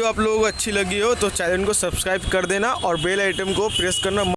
video आप लोगों को अच्छी लगी हो तो चैनल को सब्सक्राइब कर देना और बेल आइटम को प्रेस करना